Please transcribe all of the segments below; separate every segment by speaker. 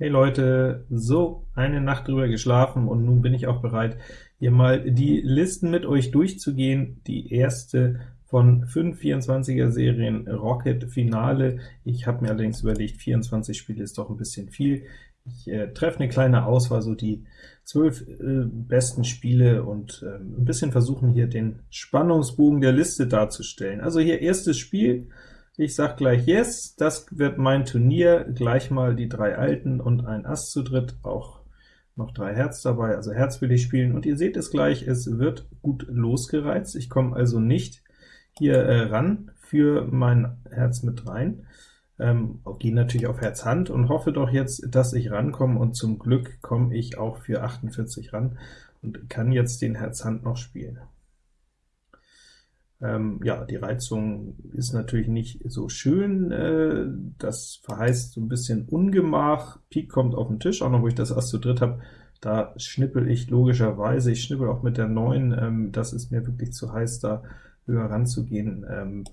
Speaker 1: Hey Leute, so, eine Nacht drüber geschlafen und nun bin ich auch bereit, hier mal die Listen mit euch durchzugehen. Die erste von fünf 24er Serien Rocket Finale. Ich habe mir allerdings überlegt, 24 Spiele ist doch ein bisschen viel. Ich äh, treffe eine kleine Auswahl, so die zwölf äh, besten Spiele und äh, ein bisschen versuchen hier den Spannungsbogen der Liste darzustellen. Also hier erstes Spiel, ich sag gleich Yes, das wird mein Turnier, gleich mal die drei Alten und ein Ass zu dritt, auch noch drei Herz dabei, also Herz will ich spielen, und ihr seht es gleich, es wird gut losgereizt, ich komme also nicht hier äh, ran für mein Herz mit rein, ähm, gehe natürlich auf Herz Hand und hoffe doch jetzt, dass ich rankomme, und zum Glück komme ich auch für 48 ran und kann jetzt den Herz Hand noch spielen. Ähm, ja, die Reizung ist natürlich nicht so schön, äh, das verheißt so ein bisschen Ungemach. Pik kommt auf den Tisch, auch noch wo ich das Ass zu dritt habe, da schnippel ich logischerweise, ich schnippel auch mit der 9, ähm, das ist mir wirklich zu heiß, da höher ranzugehen. Ähm,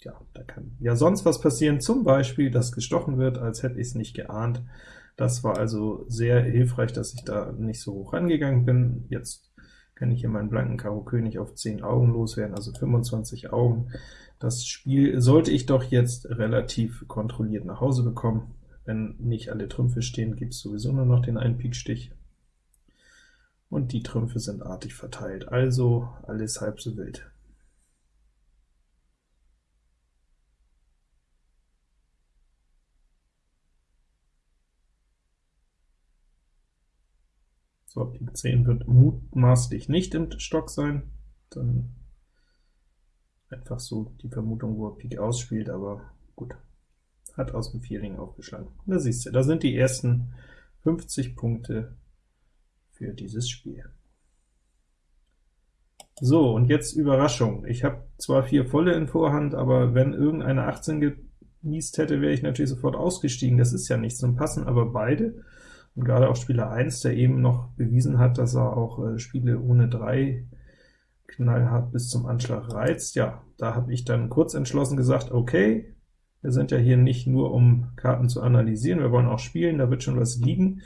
Speaker 1: ja, da kann ja sonst was passieren, zum Beispiel, dass gestochen wird, als hätte ich es nicht geahnt. Das war also sehr hilfreich, dass ich da nicht so hoch rangegangen bin. Jetzt kann ich hier meinen blanken Karo König auf 10 Augen loswerden, also 25 Augen. Das Spiel sollte ich doch jetzt relativ kontrolliert nach Hause bekommen. Wenn nicht alle Trümpfe stehen, gibt es sowieso nur noch den einen Pikstich. Und die Trümpfe sind artig verteilt, also alles halb so wild. So, Pik 10 wird mutmaßlich nicht im Stock sein, dann einfach so die Vermutung, wo er Pik ausspielt, aber gut, hat aus dem Vierling aufgeschlagen. Da siehst du, da sind die ersten 50 Punkte für dieses Spiel. So, und jetzt Überraschung. Ich habe zwar vier volle in Vorhand, aber wenn irgendeine 18 genießt hätte, wäre ich natürlich sofort ausgestiegen. Das ist ja nichts, zum passen aber beide. Und gerade auch Spieler 1, der eben noch bewiesen hat, dass er auch äh, Spiele ohne 3 knallhart bis zum Anschlag reizt, ja, da habe ich dann kurz entschlossen gesagt, okay, wir sind ja hier nicht nur, um Karten zu analysieren, wir wollen auch spielen, da wird schon was liegen.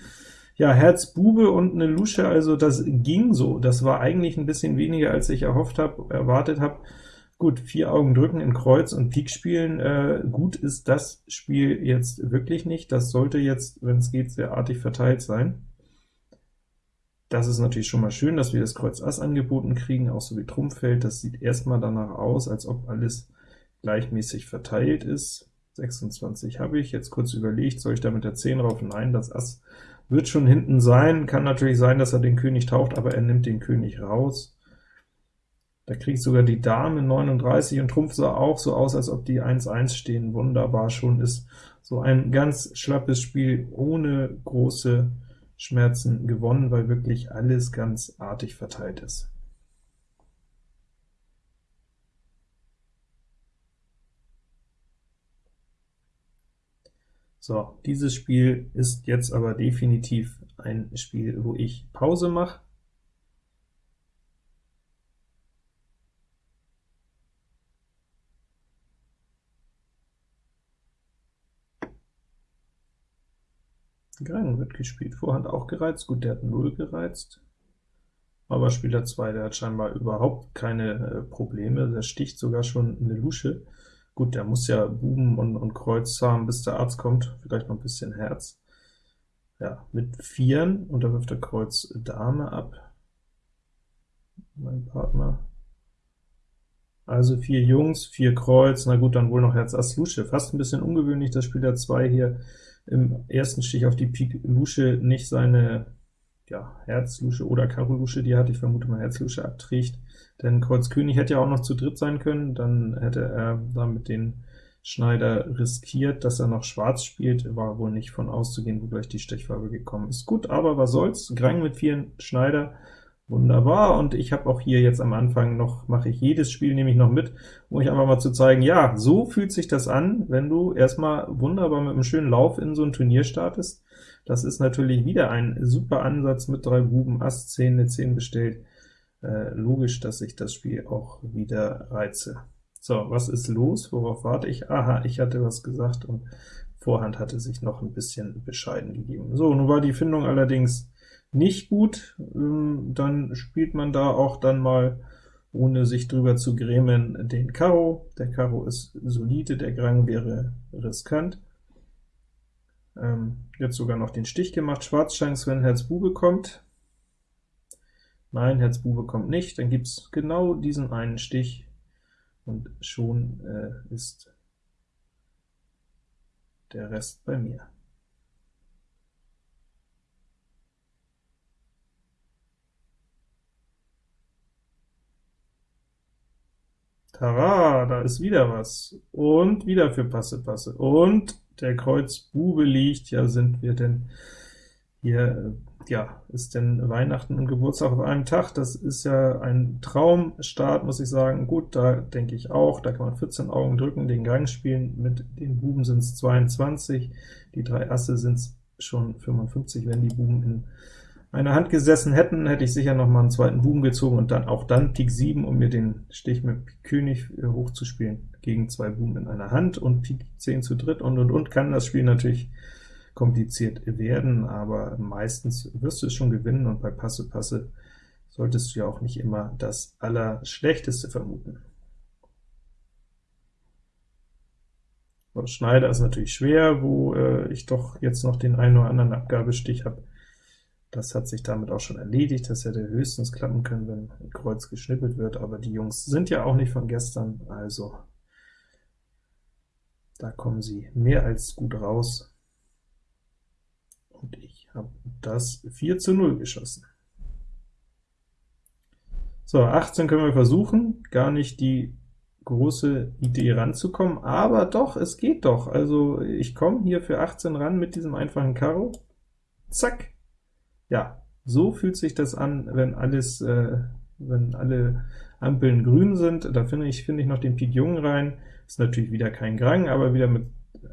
Speaker 1: Ja, Herz Bube und eine Lusche, also das ging so. Das war eigentlich ein bisschen weniger, als ich erhofft habe, erwartet habe. Gut, vier Augen drücken in Kreuz und Pik spielen, äh, gut ist das Spiel jetzt wirklich nicht. Das sollte jetzt, wenn es geht, sehr artig verteilt sein. Das ist natürlich schon mal schön, dass wir das Kreuz Ass angeboten kriegen, auch so wie Trumpfeld. Das sieht erstmal danach aus, als ob alles gleichmäßig verteilt ist. 26 habe ich, jetzt kurz überlegt, soll ich da mit der 10 rauf? Nein, das Ass wird schon hinten sein. Kann natürlich sein, dass er den König taucht, aber er nimmt den König raus. Da kriegt sogar die Dame 39 und Trumpf sah auch so aus, als ob die 1-1 stehen. Wunderbar, schon ist so ein ganz schlappes Spiel ohne große Schmerzen gewonnen, weil wirklich alles ganz artig verteilt ist. So, dieses Spiel ist jetzt aber definitiv ein Spiel, wo ich Pause mache. Grang wird gespielt, Vorhand auch gereizt, gut, der hat 0 gereizt, aber Spieler 2, der hat scheinbar überhaupt keine äh, Probleme, der sticht sogar schon eine Lusche. Gut, der muss ja Buben und, und Kreuz haben, bis der Arzt kommt, vielleicht noch ein bisschen Herz. Ja, mit Vieren, und da wirft der Kreuz Dame ab, mein Partner. Also vier Jungs, vier Kreuz, na gut, dann wohl noch Herz Ass Lusche. Fast ein bisschen ungewöhnlich, dass Spieler 2 hier im ersten Stich auf die Pik Lusche nicht seine ja, Herz-Lusche oder Karo Lusche, die hat, ich vermute mal Herz-Lusche, abträgt, denn Kreuz König hätte ja auch noch zu dritt sein können, dann hätte er damit den Schneider riskiert, dass er noch schwarz spielt, war wohl nicht von auszugehen, wo gleich die Stechfarbe gekommen ist. Gut, aber was soll's, Grang mit vier Schneider, Wunderbar, und ich habe auch hier jetzt am Anfang noch, mache ich jedes Spiel nehme ich noch mit, um euch einfach mal zu zeigen, ja, so fühlt sich das an, wenn du erstmal wunderbar mit einem schönen Lauf in so ein Turnier startest. Das ist natürlich wieder ein super Ansatz mit drei Buben, Ass 10, eine 10 bestellt. Äh, logisch, dass ich das Spiel auch wieder reize. So, was ist los? Worauf warte ich? Aha, ich hatte was gesagt und Vorhand hatte sich noch ein bisschen bescheiden gegeben. So, nun war die Findung allerdings nicht gut, ähm, dann spielt man da auch dann mal, ohne sich drüber zu grämen, den Karo. Der Karo ist solide, der Grang wäre riskant. Ähm, jetzt sogar noch den Stich gemacht. Schwarzchance, wenn Herz Bube kommt. Nein, Herz Bube kommt nicht, dann gibt es genau diesen einen Stich, und schon äh, ist der Rest bei mir. Tara, da ist wieder was. Und wieder für Passe, Passe. Und der Kreuz Bube liegt. Ja, sind wir denn hier, ja, ist denn Weihnachten und Geburtstag auf einem Tag? Das ist ja ein Traumstart, muss ich sagen. Gut, da denke ich auch, da kann man 14 Augen drücken, den Gang spielen. Mit den Buben sind es 22, die drei Asse sind es schon 55, wenn die Buben in einer Hand gesessen hätten, hätte ich sicher noch mal einen zweiten Buben gezogen und dann auch dann Pik 7, um mir den Stich mit Pik König äh, hochzuspielen, gegen zwei Buben in einer Hand und Pik 10 zu dritt und und und kann das Spiel natürlich kompliziert werden, aber meistens wirst du es schon gewinnen, und bei Passe Passe solltest du ja auch nicht immer das Allerschlechteste vermuten. Schneider ist natürlich schwer, wo äh, ich doch jetzt noch den einen oder anderen Abgabestich habe, das hat sich damit auch schon erledigt, das hätte höchstens klappen können, wenn ein Kreuz geschnippelt wird, aber die Jungs sind ja auch nicht von gestern, also da kommen sie mehr als gut raus. Und ich habe das 4 zu 0 geschossen. So, 18 können wir versuchen, gar nicht die große Idee ranzukommen, aber doch, es geht doch. Also ich komme hier für 18 ran mit diesem einfachen Karo. Zack, ja, so fühlt sich das an, wenn alles, äh, wenn alle Ampeln grün sind. Da finde ich, finde ich noch den Pik Jung rein. Ist natürlich wieder kein Grang, aber wieder mit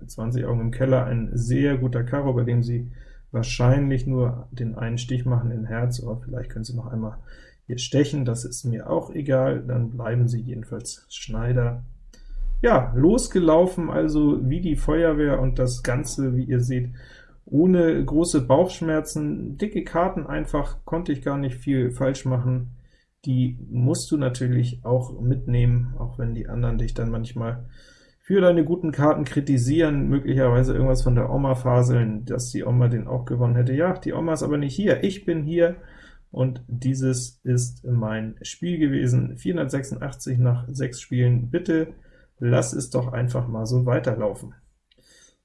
Speaker 1: 20 Augen im Keller ein sehr guter Karo, bei dem Sie wahrscheinlich nur den einen Stich machen in Herz, aber vielleicht können Sie noch einmal hier stechen, das ist mir auch egal, dann bleiben Sie jedenfalls Schneider. Ja, losgelaufen also wie die Feuerwehr, und das Ganze, wie ihr seht, ohne große Bauchschmerzen, dicke Karten einfach, konnte ich gar nicht viel falsch machen. Die musst du natürlich auch mitnehmen, auch wenn die anderen dich dann manchmal für deine guten Karten kritisieren, möglicherweise irgendwas von der Oma faseln, dass die Oma den auch gewonnen hätte. Ja, die Oma ist aber nicht hier, ich bin hier, und dieses ist mein Spiel gewesen. 486 nach 6 Spielen. Bitte lass es doch einfach mal so weiterlaufen.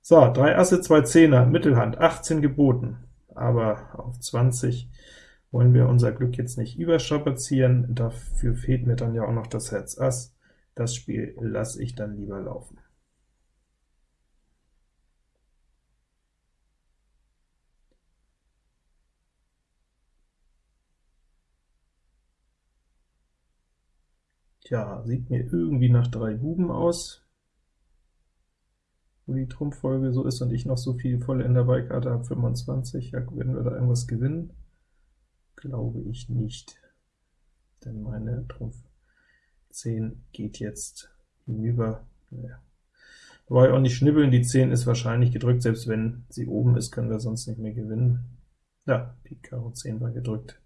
Speaker 1: So, 3 Asse, 2 Zehner, Mittelhand, 18 geboten, aber auf 20 wollen wir unser Glück jetzt nicht überstrapazieren, dafür fehlt mir dann ja auch noch das Herz Ass. Das Spiel lasse ich dann lieber laufen. Tja, sieht mir irgendwie nach drei Buben aus wo die Trumpffolge so ist und ich noch so viel volle in der Beikarte habe, 25, ja, werden wir da irgendwas gewinnen? Glaube ich nicht, denn meine Trumpf 10 geht jetzt hinüber. Naja. Wobei auch nicht schnibbeln, die 10 ist wahrscheinlich gedrückt, selbst wenn sie oben ist, können wir sonst nicht mehr gewinnen. Ja, Pik Karo 10 war gedrückt.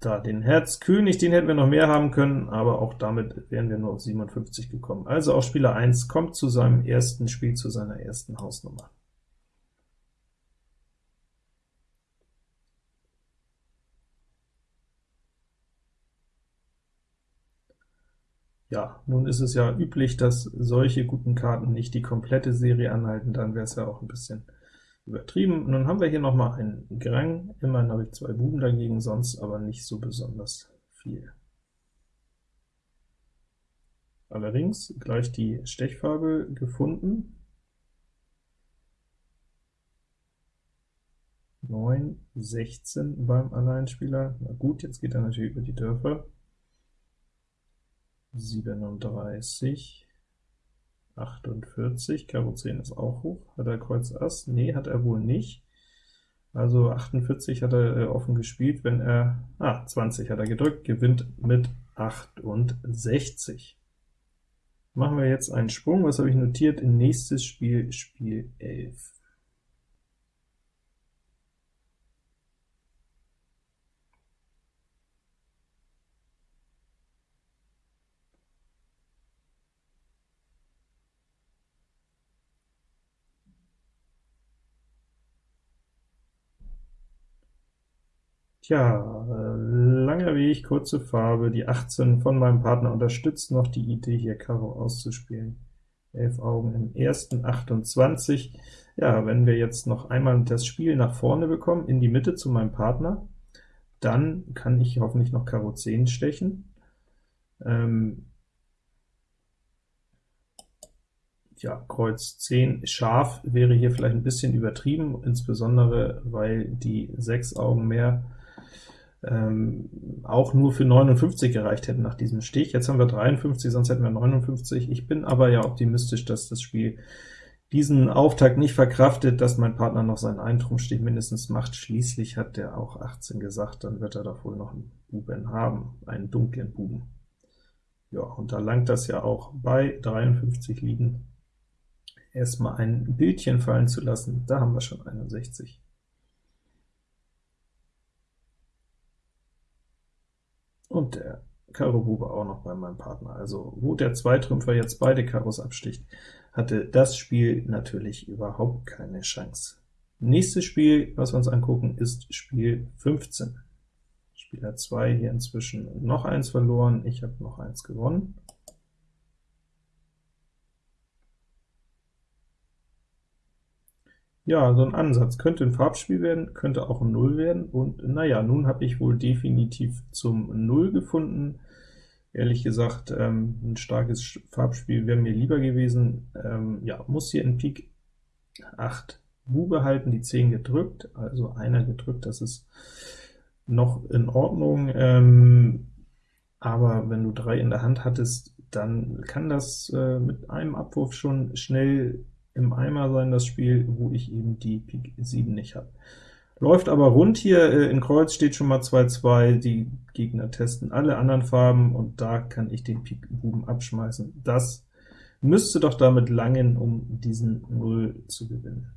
Speaker 1: Da den Herz König, den hätten wir noch mehr haben können, aber auch damit wären wir nur auf 57 gekommen. Also auch Spieler 1 kommt zu seinem ersten Spiel, zu seiner ersten Hausnummer. Ja, nun ist es ja üblich, dass solche guten Karten nicht die komplette Serie anhalten, dann wäre es ja auch ein bisschen übertrieben. Dann haben wir hier noch mal einen Grang, immerhin habe ich zwei Buben dagegen, sonst aber nicht so besonders viel. Allerdings gleich die Stechfarbe gefunden. 9, 16 beim Alleinspieler. Na gut, jetzt geht er natürlich über die Dörfer. 37, 48, Karo 10 ist auch hoch. Hat er Kreuz Ass? Nee, hat er wohl nicht. Also 48 hat er äh, offen gespielt, wenn er, ah, 20 hat er gedrückt, gewinnt mit 68. Machen wir jetzt einen Sprung, was habe ich notiert? Nächstes Spiel, Spiel 11. Tja, äh, langer Weg, kurze Farbe, die 18 von meinem Partner unterstützt noch die Idee, hier Karo auszuspielen. 11 Augen im ersten, 28. Ja, wenn wir jetzt noch einmal das Spiel nach vorne bekommen, in die Mitte zu meinem Partner, dann kann ich hoffentlich noch Karo 10 stechen. Ähm, ja, Kreuz 10 scharf wäre hier vielleicht ein bisschen übertrieben, insbesondere weil die 6 Augen mehr ähm, auch nur für 59 gereicht hätten nach diesem Stich. Jetzt haben wir 53, sonst hätten wir 59. Ich bin aber ja optimistisch, dass das Spiel diesen Auftakt nicht verkraftet, dass mein Partner noch seinen Eintrumpfstich mindestens macht. Schließlich hat der auch 18 gesagt, dann wird er doch wohl noch einen Buben haben, einen dunklen Buben. Ja, und da langt das ja auch bei 53 liegen, erstmal ein Bildchen fallen zu lassen. Da haben wir schon 61. und der Karo Bube auch noch bei meinem Partner. Also wo der Zweitrümpfer jetzt beide Karos absticht, hatte das Spiel natürlich überhaupt keine Chance. Nächstes Spiel, was wir uns angucken, ist Spiel 15. Spieler 2 hier inzwischen noch eins verloren, ich habe noch eins gewonnen. Ja, so ein Ansatz. Könnte ein Farbspiel werden, könnte auch ein Null werden, und naja, nun habe ich wohl definitiv zum Null gefunden. Ehrlich gesagt, ähm, ein starkes Farbspiel wäre mir lieber gewesen. Ähm, ja, muss hier in Pik 8 Bube halten, die 10 gedrückt, also einer gedrückt, das ist noch in Ordnung, ähm, aber wenn du 3 in der Hand hattest, dann kann das äh, mit einem Abwurf schon schnell im Eimer sein, das Spiel, wo ich eben die Pik 7 nicht habe. Läuft aber rund hier, äh, in Kreuz steht schon mal 2-2, die Gegner testen alle anderen Farben, und da kann ich den Pik Buben abschmeißen. Das müsste doch damit langen, um diesen 0 zu gewinnen.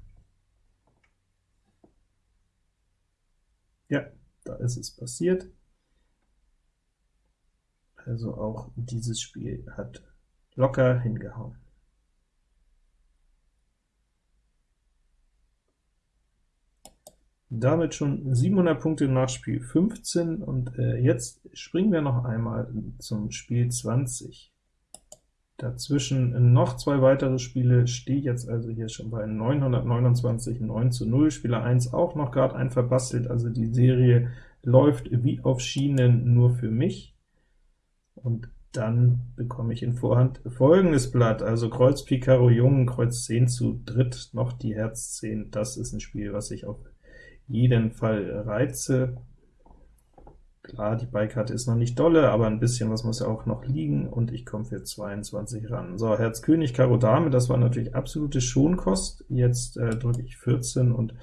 Speaker 1: Ja, da ist es passiert. Also auch dieses Spiel hat locker hingehauen. Damit schon 700 Punkte nach Spiel 15, und äh, jetzt springen wir noch einmal zum Spiel 20. Dazwischen noch zwei weitere Spiele, stehe jetzt also hier schon bei 929, 9 zu 0, Spieler 1 auch noch gerade ein verbastelt, also die Serie läuft wie auf Schienen nur für mich. Und dann bekomme ich in Vorhand folgendes Blatt, also Kreuz Pik Karo Jungen, Kreuz 10 zu dritt, noch die Herz 10, das ist ein Spiel, was ich auf jeden Fall Reize. Klar, die Beikarte ist noch nicht dolle, aber ein bisschen was muss ja auch noch liegen, und ich komme für 22 ran. So, Herz König, Karo Dame, das war natürlich absolute Schonkost. Jetzt äh, drücke ich 14 und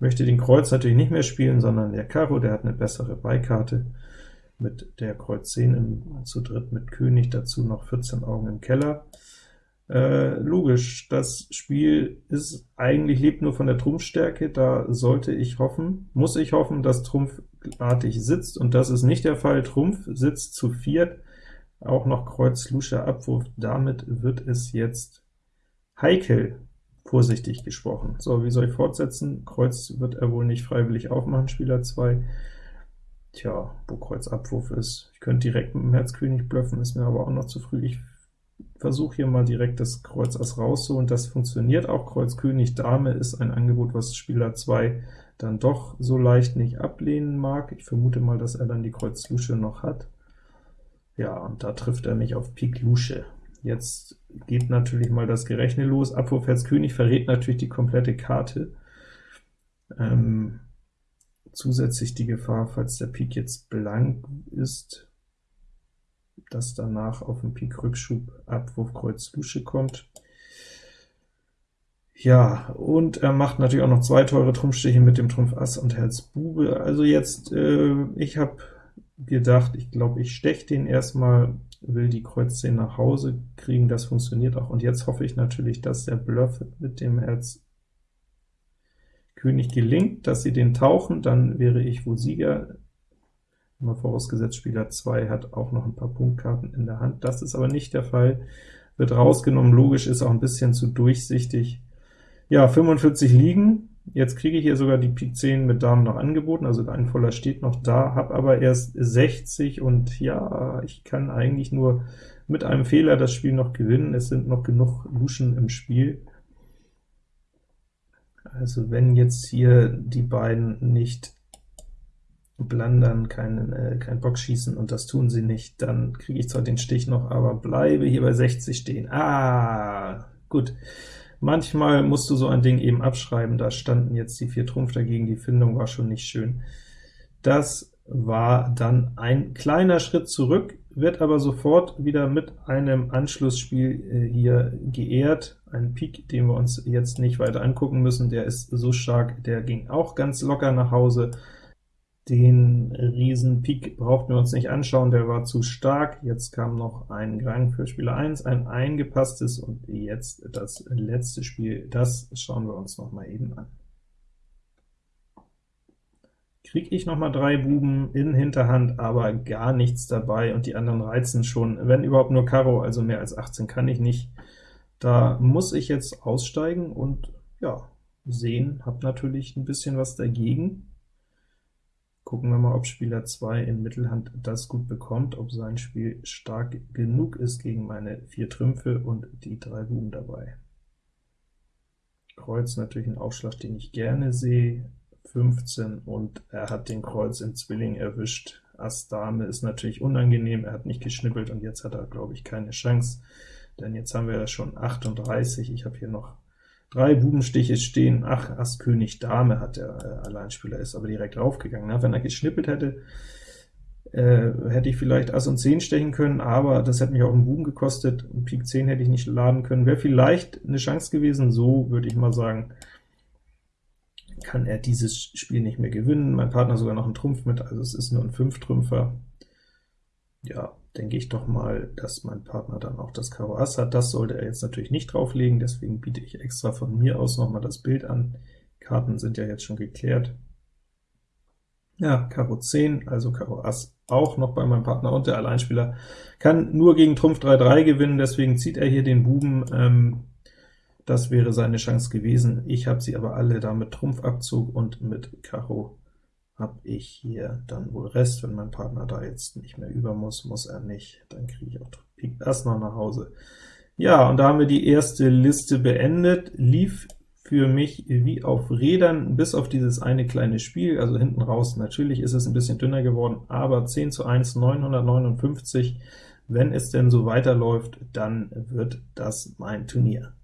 Speaker 1: möchte den Kreuz natürlich nicht mehr spielen, sondern der Karo, der hat eine bessere Beikarte mit der Kreuz 10 im, zu dritt mit König, dazu noch 14 Augen im Keller. Äh, logisch, das Spiel ist eigentlich lebt nur von der Trumpfstärke, da sollte ich hoffen, muss ich hoffen, dass Trumpf artig sitzt, und das ist nicht der Fall. Trumpf sitzt zu viert, auch noch Kreuz Lusche Abwurf, damit wird es jetzt heikel, vorsichtig gesprochen. So, wie soll ich fortsetzen? Kreuz wird er wohl nicht freiwillig aufmachen, Spieler 2. Tja, wo Kreuz Abwurf ist. Ich könnte direkt mit dem Herz König bluffen, ist mir aber auch noch zu früh. Ich versuche hier mal direkt das Kreuz Ass rauszuholen. Das funktioniert auch. Kreuz König Dame ist ein Angebot, was Spieler 2 dann doch so leicht nicht ablehnen mag. Ich vermute mal, dass er dann die Kreuz Lusche noch hat. Ja, und da trifft er mich auf Pik Lusche. Jetzt geht natürlich mal das Gerechne los. Abwurf Herz König verrät natürlich die komplette Karte. Ähm, zusätzlich die Gefahr, falls der Pik jetzt blank ist, dass danach auf den Pik Rückschub Abwurf Kreuz Lusche kommt. Ja, und er macht natürlich auch noch zwei teure Trumpfstiche mit dem Trumpf Ass und Herz Bube. Also jetzt, äh, ich habe gedacht, ich glaube, ich steche den erstmal, will die Kreuz 10 nach Hause kriegen, das funktioniert auch, und jetzt hoffe ich natürlich, dass der Bluff mit dem Herz König gelingt, dass sie den tauchen, dann wäre ich wohl Sieger, Mal vorausgesetzt, Spieler 2 hat auch noch ein paar Punktkarten in der Hand. Das ist aber nicht der Fall. Wird rausgenommen, logisch, ist auch ein bisschen zu durchsichtig. Ja, 45 liegen. Jetzt kriege ich hier sogar die Pik 10 mit Damen noch angeboten, also ein voller steht noch da, habe aber erst 60 und ja, ich kann eigentlich nur mit einem Fehler das Spiel noch gewinnen. Es sind noch genug Luschen im Spiel. Also wenn jetzt hier die beiden nicht Blandern, kein, äh, kein Bockschießen, und das tun sie nicht, dann kriege ich zwar den Stich noch, aber bleibe hier bei 60 stehen. Ah, gut. Manchmal musst du so ein Ding eben abschreiben, da standen jetzt die vier Trumpf dagegen, die Findung war schon nicht schön. Das war dann ein kleiner Schritt zurück, wird aber sofort wieder mit einem Anschlussspiel äh, hier geehrt. Ein Pik, den wir uns jetzt nicht weiter angucken müssen, der ist so stark, der ging auch ganz locker nach Hause. Den Riesen Pik brauchten wir uns nicht anschauen, der war zu stark. Jetzt kam noch ein Rang für Spieler 1, ein eingepasstes, und jetzt das letzte Spiel, das schauen wir uns noch mal eben an. Kriege ich noch mal drei Buben in Hinterhand, aber gar nichts dabei, und die anderen reizen schon, wenn überhaupt nur Karo, also mehr als 18 kann ich nicht. Da muss ich jetzt aussteigen und ja, sehen, habe natürlich ein bisschen was dagegen. Gucken wir mal, ob Spieler 2 in Mittelhand das gut bekommt, ob sein Spiel stark genug ist gegen meine vier Trümpfe und die drei Buben dabei. Kreuz natürlich ein Aufschlag, den ich gerne sehe, 15, und er hat den Kreuz im Zwilling erwischt. Ass Dame ist natürlich unangenehm, er hat nicht geschnippelt, und jetzt hat er, glaube ich, keine Chance, denn jetzt haben wir schon 38, ich habe hier noch Drei Bubenstiche stehen, ach, Ass König Dame hat der äh, Alleinspieler, ist aber direkt raufgegangen. Na, wenn er geschnippelt hätte, äh, hätte ich vielleicht Ass und 10 stechen können, aber das hätte mich auch einen Buben gekostet, und Pik 10 hätte ich nicht laden können. Wäre vielleicht eine Chance gewesen, so würde ich mal sagen, kann er dieses Spiel nicht mehr gewinnen. Mein Partner sogar noch einen Trumpf mit, also es ist nur ein 5-Trümpfer. Ja, denke ich doch mal, dass mein Partner dann auch das Karo Ass hat. Das sollte er jetzt natürlich nicht drauflegen, deswegen biete ich extra von mir aus noch mal das Bild an. Karten sind ja jetzt schon geklärt. Ja, Karo 10, also Karo Ass auch noch bei meinem Partner, und der Alleinspieler kann nur gegen Trumpf 3-3 gewinnen, deswegen zieht er hier den Buben. Ähm, das wäre seine Chance gewesen. Ich habe sie aber alle da mit Trumpfabzug und mit Karo habe ich hier dann wohl Rest. Wenn mein Partner da jetzt nicht mehr über muss, muss er nicht, dann kriege ich auch Pik Ass noch nach Hause. Ja, und da haben wir die erste Liste beendet, lief für mich wie auf Rädern, bis auf dieses eine kleine Spiel, also hinten raus, natürlich ist es ein bisschen dünner geworden, aber 10 zu 1, 959, wenn es denn so weiterläuft, dann wird das mein Turnier.